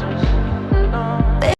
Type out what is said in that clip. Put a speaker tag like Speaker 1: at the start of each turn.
Speaker 1: trousers.